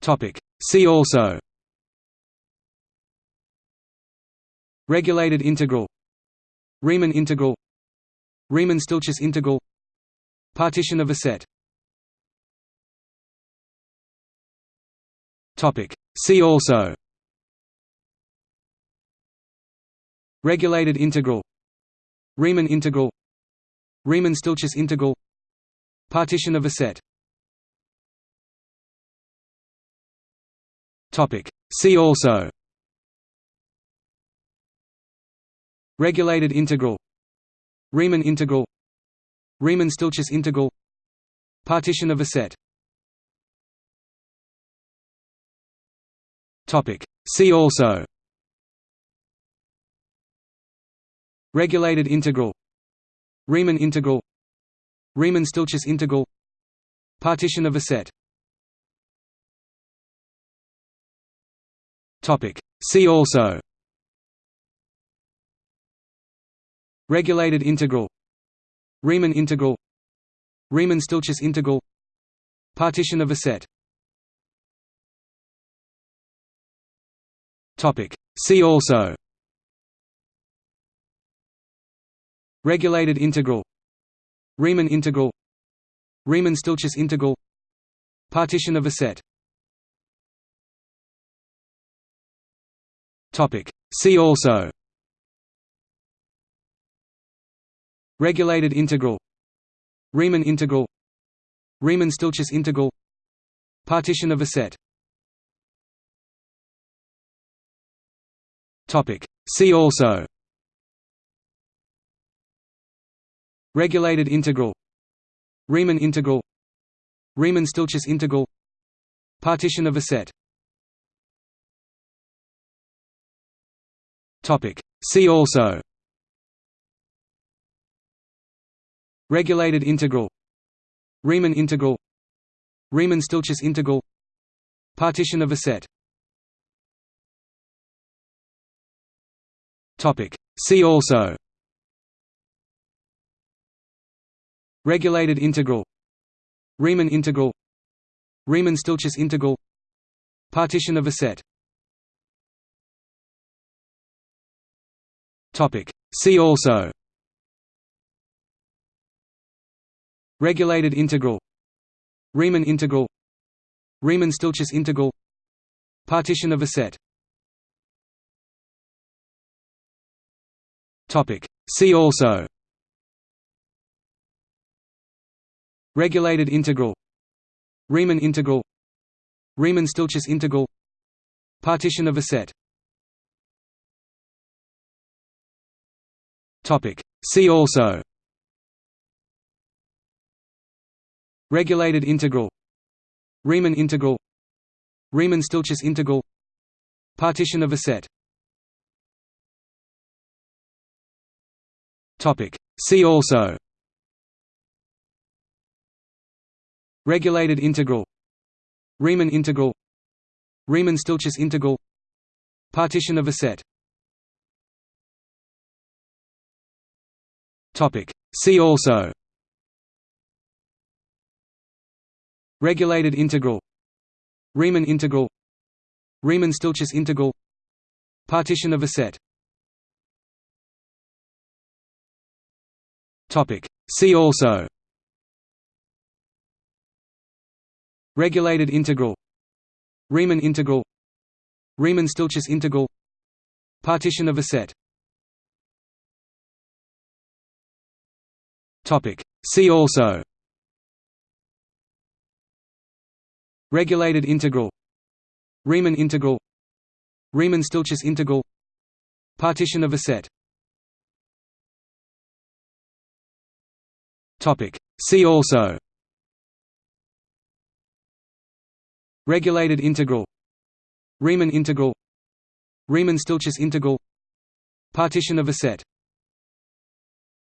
Topic. See also. Regulated integral. Riemann integral. Riemann-Stieltjes integral. Partition of a set. Topic. See also. Regulated integral. Riemann integral. Riemann-Stieltjes integral. Partition of a set Topic. See also. Regulated integral. Riemann integral. Riemann-Stieltjes integral. Partition of a set. Topic. See also. Regulated integral. Riemann integral. Riemann-Stieltjes integral. Partition of a set Topic. See also. Regulated integral. Riemann integral. Riemann-Stieltjes integral. Partition of a set. Topic. See also. Regulated integral. Riemann integral. Riemann-Stieltjes integral. Partition of a set Topic. See also. Regulated integral. Riemann integral. Riemann-Stieltjes integral. Partition of a set. Topic. See also. Regulated integral. Riemann integral. Riemann-Stieltjes integral. Partition of a set Topic. See also. Regulated integral. Riemann integral. Riemann-Stieltjes integral. Partition of a set. Topic. See also. Regulated integral. Riemann integral. Riemann-Stieltjes integral. Partition of a set Topic. See also. Regulated integral. Riemann integral. Riemann-Stieltjes integral. Partition of a set. Topic. See also. Regulated integral. Riemann integral. Riemann-Stieltjes integral. Partition of a set Topic. See also. Regulated integral. Riemann integral. Riemann-Stieltjes integral. Partition of a set. Topic. See also. Regulated integral. Riemann integral. Riemann-Stieltjes integral. Partition of a set Topic. See also. Regulated integral. Riemann integral. Riemann-Stieltjes integral. Partition of a set. Topic. See also. Regulated integral. Riemann integral. Riemann-Stieltjes integral. Partition of a set Topic. See also. Regulated integral. Riemann integral. Riemann-Stieltjes integral. Partition of a set. Topic. See also. Regulated integral. Riemann integral. Riemann-Stieltjes integral. Partition of a set